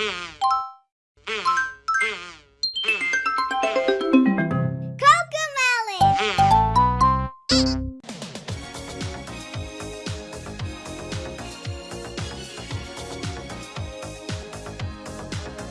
Cocomelon!